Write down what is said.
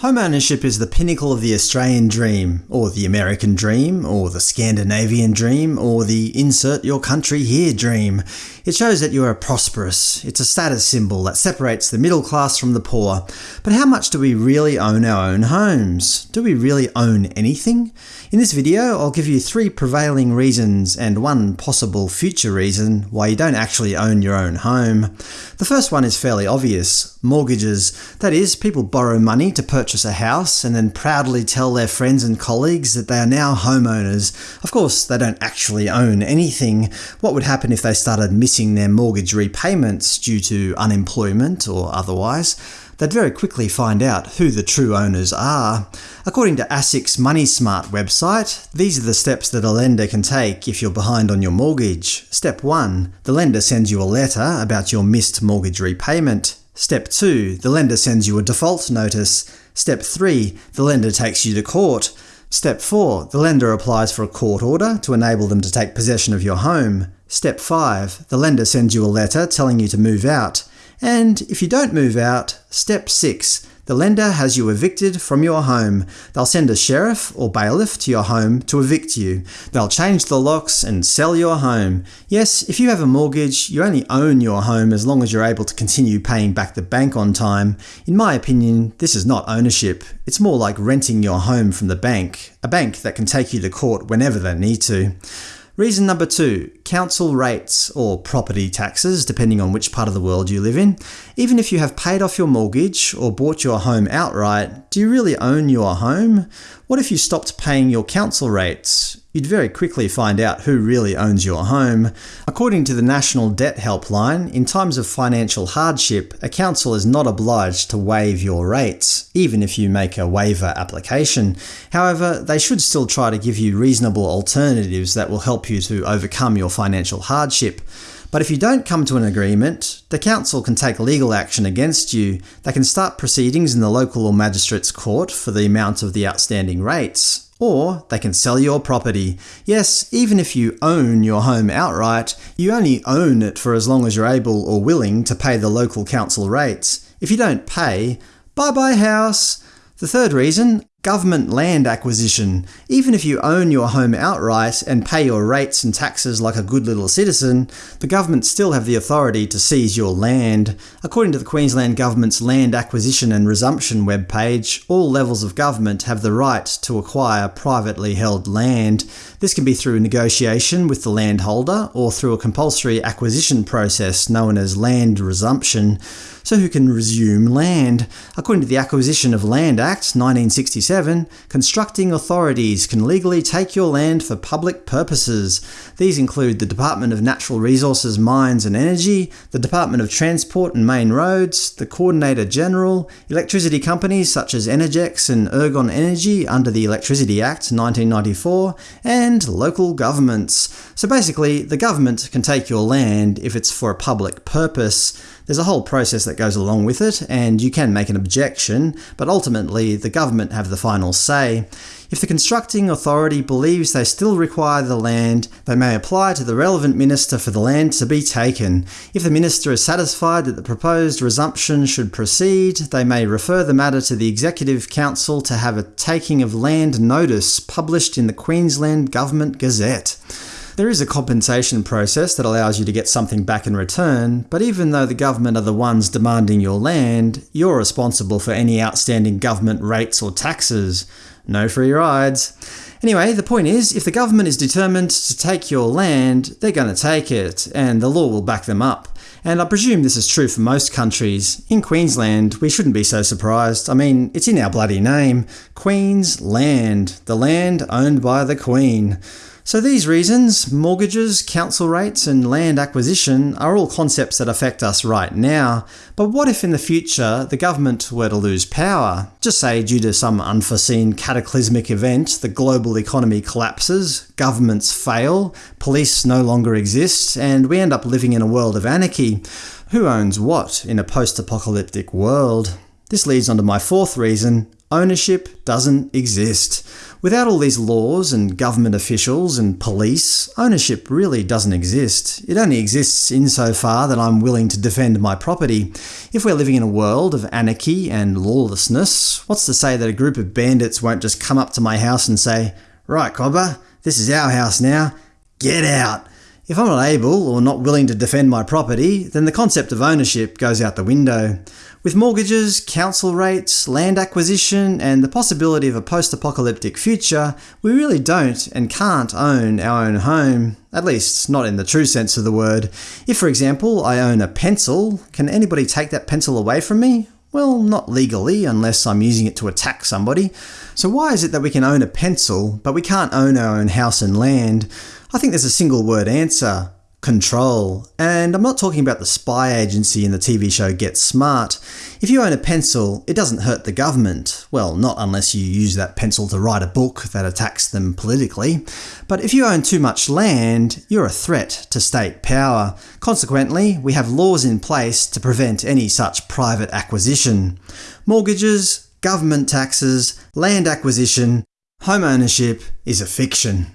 Home ownership is the pinnacle of the Australian dream, or the American dream, or the Scandinavian dream, or the insert your country here dream. It shows that you are prosperous. It's a status symbol that separates the middle class from the poor. But how much do we really own our own homes? Do we really own anything? In this video, I'll give you three prevailing reasons and one possible future reason why you don't actually own your own home. The first one is fairly obvious – mortgages. That is, people borrow money to purchase a house and then proudly tell their friends and colleagues that they are now homeowners. Of course, they don't actually own anything. What would happen if they started missing their mortgage repayments due to unemployment or otherwise? they'd very quickly find out who the true owners are. According to ASIC's MoneySmart website, these are the steps that a lender can take if you're behind on your mortgage. Step 1. The lender sends you a letter about your missed mortgage repayment. Step 2. The lender sends you a default notice. Step 3. The lender takes you to court. Step 4. The lender applies for a court order to enable them to take possession of your home. Step 5. The lender sends you a letter telling you to move out. And if you don't move out, step 6. The lender has you evicted from your home. They'll send a sheriff or bailiff to your home to evict you. They'll change the locks and sell your home. Yes, if you have a mortgage, you only own your home as long as you're able to continue paying back the bank on time. In my opinion, this is not ownership. It's more like renting your home from the bank, a bank that can take you to court whenever they need to. Reason number two, council rates, or property taxes, depending on which part of the world you live in. Even if you have paid off your mortgage or bought your home outright, do you really own your home? What if you stopped paying your council rates? You'd very quickly find out who really owns your home. According to the National Debt Helpline, in times of financial hardship, a council is not obliged to waive your rates, even if you make a waiver application. However, they should still try to give you reasonable alternatives that will help you to overcome your financial hardship. But if you don't come to an agreement, the council can take legal action against you. They can start proceedings in the local or magistrate's court for the amount of the outstanding rates. Or they can sell your property. Yes, even if you own your home outright, you only own it for as long as you're able or willing to pay the local council rates. If you don't pay, bye-bye house! The third reason Government land acquisition. Even if you own your home outright and pay your rates and taxes like a good little citizen, the government still have the authority to seize your land. According to the Queensland Government's Land Acquisition and Resumption webpage, all levels of government have the right to acquire privately held land. This can be through negotiation with the landholder or through a compulsory acquisition process known as land resumption. So who can resume land? According to the Acquisition of Land Act 1967, 7. Constructing authorities can legally take your land for public purposes. These include the Department of Natural Resources, Mines and Energy, the Department of Transport and Main Roads, the Coordinator General, electricity companies such as Energex and Ergon Energy under the Electricity Act 1994, and local governments. So basically, the government can take your land if it's for a public purpose. There's a whole process that goes along with it, and you can make an objection, but ultimately the government have the final say. If the constructing authority believes they still require the land, they may apply to the relevant minister for the land to be taken. If the minister is satisfied that the proposed resumption should proceed, they may refer the matter to the Executive Council to have a taking of land notice published in the Queensland Government Gazette. There is a compensation process that allows you to get something back in return, but even though the government are the ones demanding your land, you're responsible for any outstanding government rates or taxes. No free rides. Anyway, the point is, if the government is determined to take your land, they're going to take it, and the law will back them up. And I presume this is true for most countries. In Queensland, we shouldn't be so surprised. I mean, it's in our bloody name. Queensland. The land owned by the Queen. So these reasons, mortgages, council rates and land acquisition are all concepts that affect us right now, but what if in the future the government were to lose power? Just say due to some unforeseen cataclysmic event, the global economy collapses, governments fail, police no longer exist, and we end up living in a world of anarchy. Who owns what in a post-apocalyptic world? This leads on to my fourth reason, ownership doesn't exist. Without all these laws and government officials and police, ownership really doesn't exist. It only exists insofar that I'm willing to defend my property. If we're living in a world of anarchy and lawlessness, what's to say that a group of bandits won't just come up to my house and say, Right, Cobber, this is our house now. Get out! If I'm not able or not willing to defend my property, then the concept of ownership goes out the window. With mortgages, council rates, land acquisition, and the possibility of a post-apocalyptic future, we really don't and can't own our own home. At least, not in the true sense of the word. If, for example, I own a pencil, can anybody take that pencil away from me? Well, not legally, unless I'm using it to attack somebody. So why is it that we can own a pencil, but we can't own our own house and land? I think there's a single word answer – control. And I'm not talking about the spy agency in the TV show Get Smart. If you own a pencil, it doesn't hurt the government. Well, not unless you use that pencil to write a book that attacks them politically. But if you own too much land, you're a threat to state power. Consequently, we have laws in place to prevent any such private acquisition. Mortgages, government taxes, land acquisition, home ownership is a fiction.